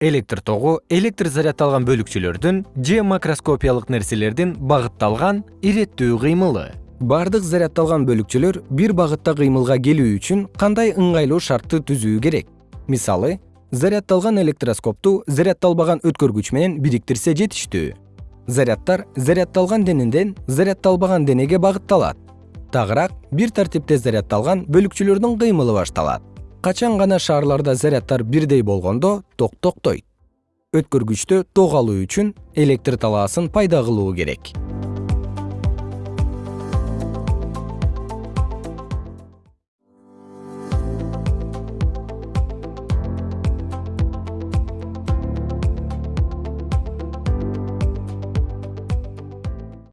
электр тогу электр заряддалган бөлүкчөлөрдүн же макроскопиялык нерселердин багытталган иреттүү кыймылы. Баардык заряддалган бөлүкчөлөр бир багытта кыймылга келүү үчүн кандай ыңгайлуу шартты түзүү керек? Мисалы заряддалган электроскопту заряддалбаган өткөргүч менен бириктирсе жетиштүү. Заряддар заряддалган денеден заряддалбаган денеге багытталат. Тагыраак бир тартипте заряддалган бөлүкчөлөрдүн кыймылы башталат качан гана шаарларда заряддар бирдей болгондо ток токтойт өткөргүчтө ток алуу үчүн электр талаасын пайда кылуу керек